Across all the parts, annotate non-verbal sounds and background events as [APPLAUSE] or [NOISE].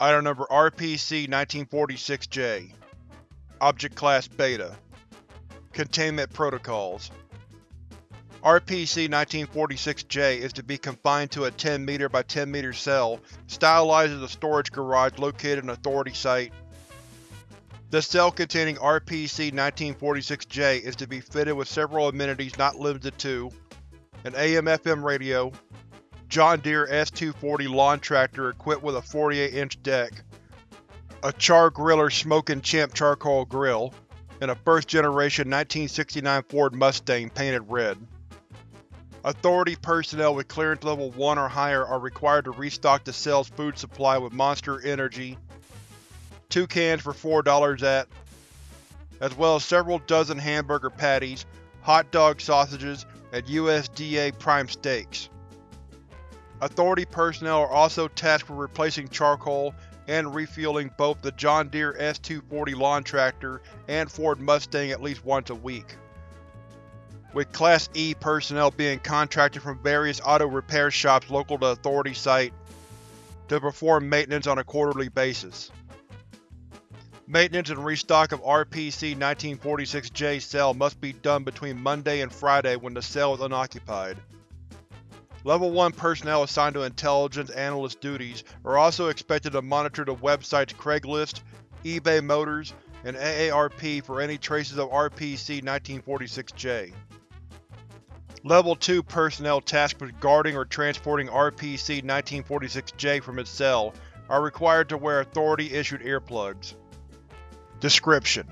Item Number RPC-1946-J Object Class Beta. Containment Protocols. RPC-1946-J is to be confined to a 10 m by 10 m cell. Stylized as a storage garage located in Authority Site. The cell containing RPC-1946-J is to be fitted with several amenities not limited to an AM-FM radio, John Deere S240 lawn tractor equipped with a 48-inch deck, a Char Griller Smokin' Champ charcoal grill, and a first-generation 1969 Ford Mustang painted red. Authority personnel with Clearance Level 1 or higher are required to restock the cell's food supply with Monster Energy, two cans for $4 at, as well as several dozen hamburger patties, hot dog sausages, and USDA prime steaks. Authority personnel are also tasked with replacing charcoal and refueling both the John Deere S240 lawn tractor and Ford Mustang at least once a week with Class E personnel being contracted from various auto repair shops local to Authority Site to perform maintenance on a quarterly basis. Maintenance and restock of RPC-1946J cell must be done between Monday and Friday when the cell is unoccupied. Level 1 personnel assigned to intelligence analyst duties are also expected to monitor the websites Craigslist, eBay Motors, and AARP for any traces of RPC-1946J. Level 2 personnel tasked with guarding or transporting RPC-1946-J from its cell are required to wear Authority-issued earplugs. Description: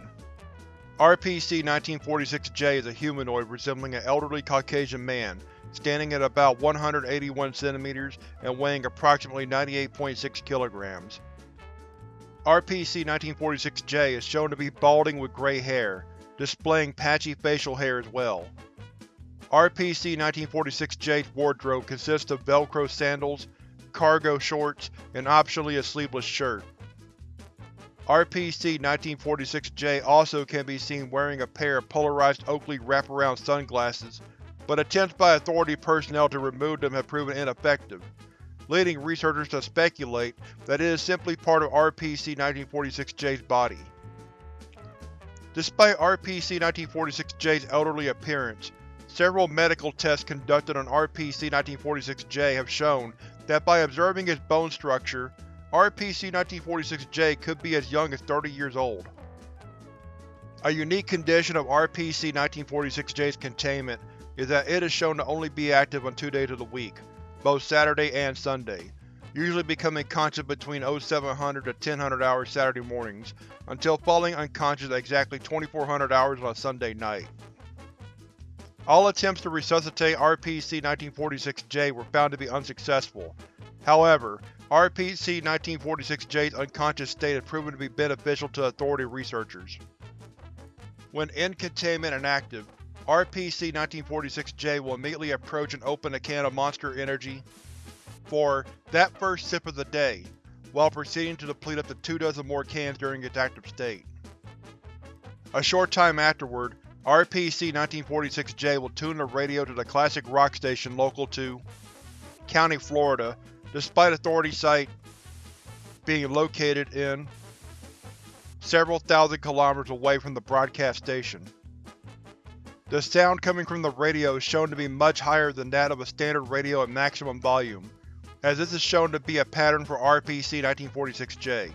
RPC-1946-J is a humanoid resembling an elderly Caucasian man, standing at about 181 cm and weighing approximately 98.6 kg. RPC-1946-J is shown to be balding with gray hair, displaying patchy facial hair as well. RPC-1946-J's wardrobe consists of Velcro sandals, cargo shorts, and optionally a sleeveless shirt. RPC-1946-J also can be seen wearing a pair of polarized Oakley wraparound sunglasses, but attempts by Authority personnel to remove them have proven ineffective, leading researchers to speculate that it is simply part of RPC-1946-J's body. Despite RPC-1946-J's elderly appearance, Several medical tests conducted on RPC-1946-J have shown that by observing its bone structure, RPC-1946-J could be as young as 30 years old. A unique condition of RPC-1946-J's containment is that it is shown to only be active on two days of the week, both Saturday and Sunday, usually becoming conscious between 0700 to 1000 hours Saturday mornings, until falling unconscious at exactly 2400 hours on a Sunday night. All attempts to resuscitate RPC-1946-J were found to be unsuccessful. However, RPC-1946-J's unconscious state has proven to be beneficial to Authority researchers. When in containment and active, RPC-1946-J will immediately approach and open a can of Monster Energy for that first sip of the day, while proceeding to deplete up to two dozen more cans during its active state. A short time afterward, RPC-1946-J will tune the radio to the classic rock station local to County, Florida, despite Authority Site being located in several thousand kilometers away from the broadcast station. The sound coming from the radio is shown to be much higher than that of a standard radio at maximum volume, as this is shown to be a pattern for RPC-1946-J.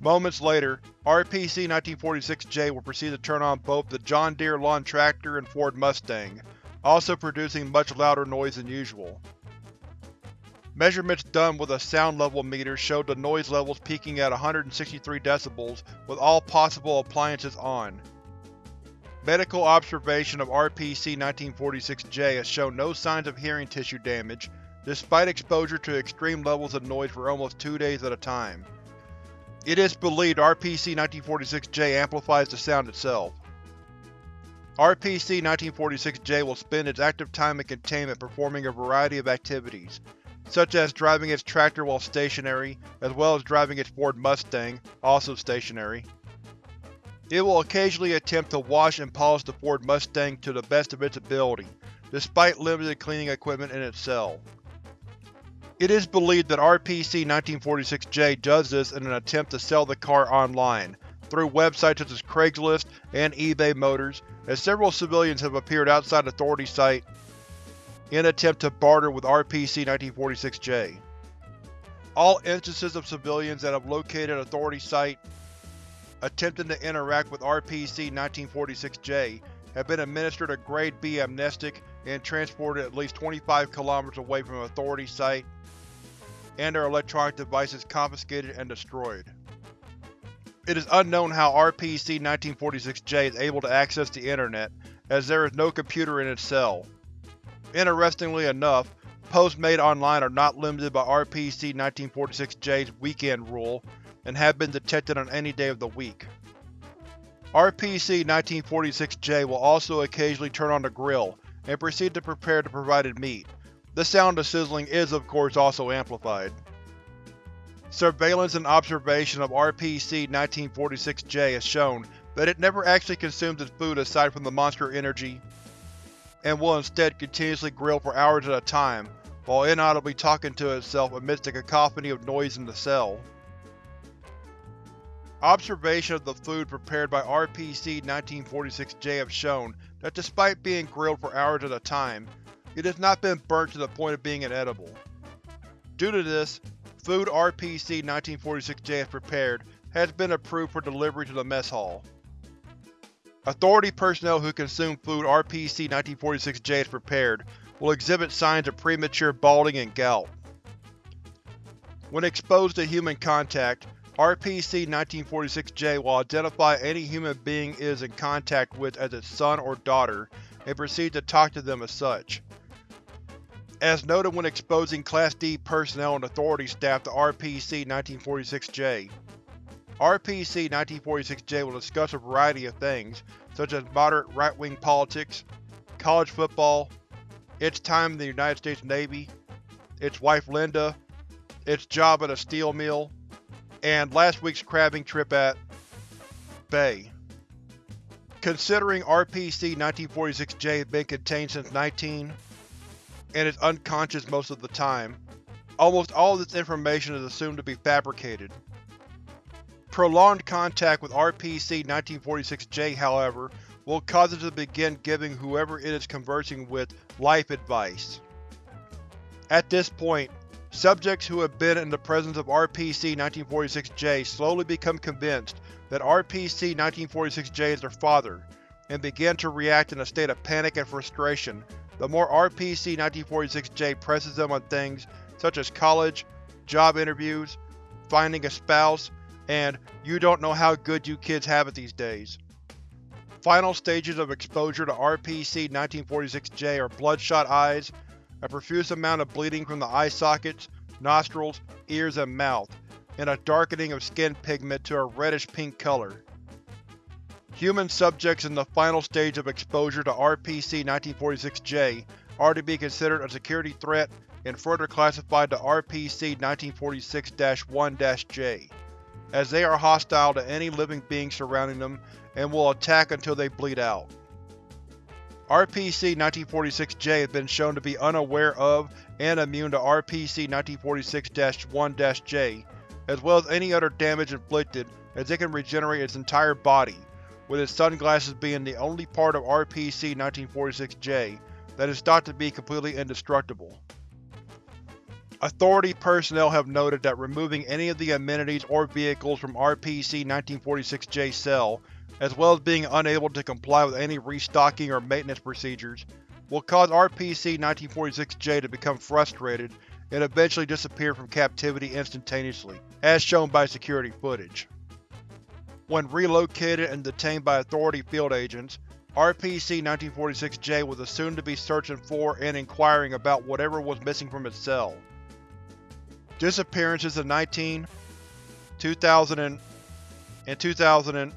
Moments later, RPC-1946-J will proceed to turn on both the John Deere lawn tractor and Ford Mustang, also producing much louder noise than usual. Measurements done with a sound level meter showed the noise levels peaking at 163 decibels with all possible appliances on. Medical observation of RPC-1946-J has shown no signs of hearing tissue damage, despite exposure to extreme levels of noise for almost two days at a time. It is believed RPC-1946-J amplifies the sound itself. RPC-1946-J will spend its active time in containment performing a variety of activities, such as driving its tractor while stationary, as well as driving its Ford Mustang, also stationary. It will occasionally attempt to wash and polish the Ford Mustang to the best of its ability, despite limited cleaning equipment in its cell. It is believed that RPC-1946J does this in an attempt to sell the car online, through websites such as Craigslist and eBay Motors, as several civilians have appeared outside Authority site in attempt to barter with RPC-1946J. All instances of civilians that have located Authority site attempting to interact with RPC-1946J have been administered a Grade B amnestic and transported at least 25 km away from Authority site and their electronic devices confiscated and destroyed. It is unknown how RPC-1946J is able to access the Internet, as there is no computer in its cell. Interestingly enough, posts made online are not limited by RPC-1946J's weekend rule, and have been detected on any day of the week. RPC-1946J will also occasionally turn on the grill, and proceed to prepare the provided meat, the sound of sizzling is of course also amplified. Surveillance and observation of RPC-1946J has shown that it never actually consumes its food aside from the Monster Energy, and will instead continuously grill for hours at a time, while inaudibly talking to itself amidst a cacophony of noise in the cell. Observation of the food prepared by RPC-1946J have shown that despite being grilled for hours at a time, it has not been burnt to the point of being inedible. Due to this, food RPC-1946J has prepared has been approved for delivery to the mess hall. Authority personnel who consume food RPC-1946J has prepared will exhibit signs of premature balding and gout. When exposed to human contact, RPC-1946J will identify any human being it is in contact with as its son or daughter and proceed to talk to them as such. As noted when exposing Class D personnel and Authority staff to RPC-1946J. RPC-1946J will discuss a variety of things, such as moderate right-wing politics, college football, its time in the United States Navy, its wife Linda, its job at a steel mill, and last week's crabbing trip at Bay. Considering RPC-1946J has been contained since 19 and is unconscious most of the time. Almost all of this information is assumed to be fabricated. Prolonged contact with RPC-1946J, however, will cause it to begin giving whoever it is conversing with life advice. At this point, subjects who have been in the presence of RPC-1946J slowly become convinced that RPC-1946J is their father, and begin to react in a state of panic and frustration the more RPC-1946J presses them on things such as college, job interviews, finding a spouse, and you don't know how good you kids have it these days. Final stages of exposure to RPC-1946J are bloodshot eyes, a profuse amount of bleeding from the eye sockets, nostrils, ears, and mouth, and a darkening of skin pigment to a reddish-pink color. Human subjects in the final stage of exposure to RPC-1946J are to be considered a security threat and further classified to RPC-1946-1-J, as they are hostile to any living being surrounding them and will attack until they bleed out. RPC-1946-J has been shown to be unaware of and immune to RPC-1946-1-J, as well as any other damage inflicted as it can regenerate its entire body, with its sunglasses being the only part of RPC-1946-J that is thought to be completely indestructible. Authority personnel have noted that removing any of the amenities or vehicles from RPC-1946-J cell, as well as being unable to comply with any restocking or maintenance procedures, will cause RPC-1946-J to become frustrated and eventually disappear from captivity instantaneously, as shown by security footage. When relocated and detained by Authority field agents, RPC-1946-J was assumed to be searching for and inquiring about whatever was missing from its cell. Disappearances in 19, 2000, and 2000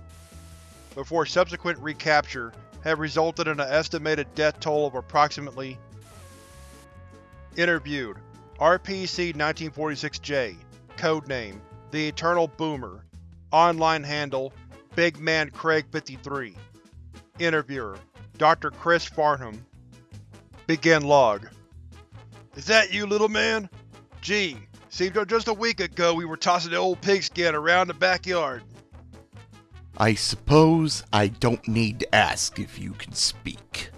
before subsequent recapture have resulted in an estimated death toll of approximately Interviewed RPC-1946-J Codename The Eternal Boomer Online handle Big Man Craig 53 Interviewer Dr. Chris Farnham Begin log Is that you, little man? Gee, seems just a week ago we were tossing the old pigskin around the backyard. I suppose I don't need to ask if you can speak.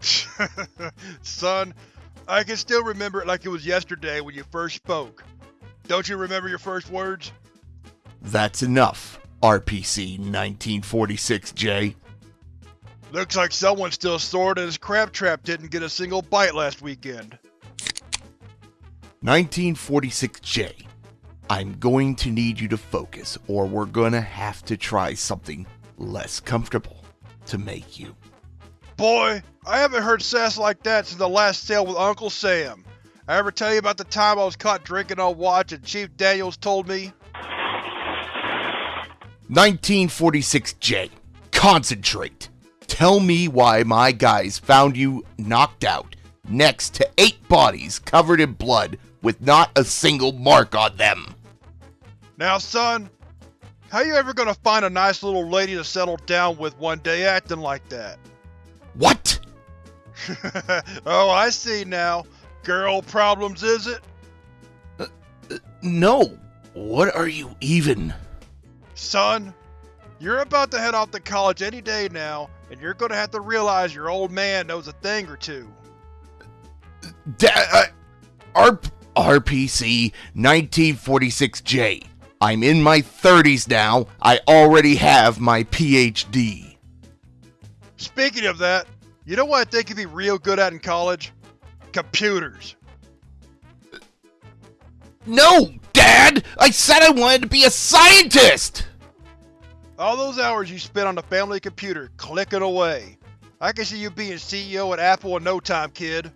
[LAUGHS] Son, I can still remember it like it was yesterday when you first spoke. Don't you remember your first words? That's enough, RPC 1946J. Looks like someone's still sore that his crab trap didn't get a single bite last weekend. 1946J. I'm going to need you to focus, or we're gonna have to try something less comfortable to make you. Boy, I haven't heard sass like that since the last sail with Uncle Sam. I ever tell you about the time I was caught drinking on watch and Chief Daniels told me? 1946J. Concentrate. Tell me why my guys found you knocked out, next to eight bodies covered in blood with not a single mark on them. Now son, how you ever gonna find a nice little lady to settle down with one day acting like that? [LAUGHS] What? oh, I see now. Girl problems, is it? No. What are you even? Son, you're about to head off to college any day now, and you're gonna have to realize your old man knows a thing or two. Da- uh, RPC 1946J. I'm in my 30s now. I already have my PhD. Speaking of that, you know what I think you'd be real good at in college? Computers. No, Dad! I said I wanted to be a scientist! All those hours you spent on the family computer, clicking away. I can see you being CEO at Apple in no time, kid.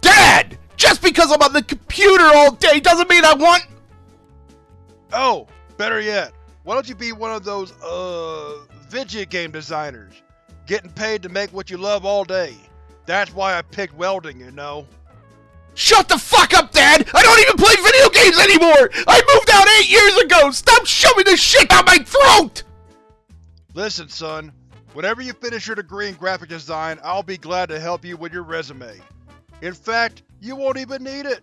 Dad! Just because I'm on the computer all day doesn't mean I want. Oh, better yet, why don't you be one of those, uh, video game designers? Getting paid to make what you love all day. That's why I picked welding, you know. Shut the fuck up, Dad! I don't even play video games anymore! I moved out eight years ago! Stop shoving this shit down my throat! Listen, son. Whenever you finish your degree in graphic design, I'll be glad to help you with your resume. In fact, you won't even need it.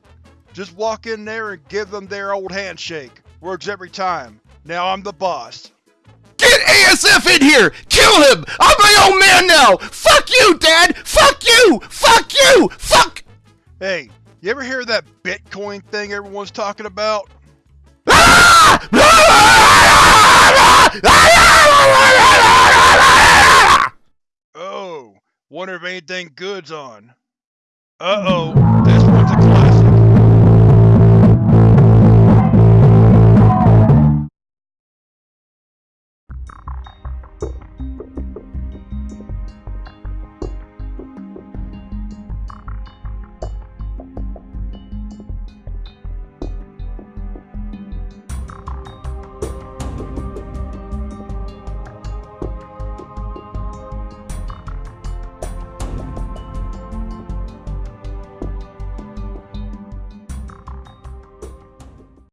Just walk in there and give them their old handshake. Works every time. Now I'm the boss. Get ASF in here! Kill him! I'm my own man now! Fuck you, Dad! Fuck you! Fuck you! Fuck! Hey, you ever hear that Bitcoin thing everyone's talking about? Oh, wonder if anything good's on. Uh-oh, this one's a classic.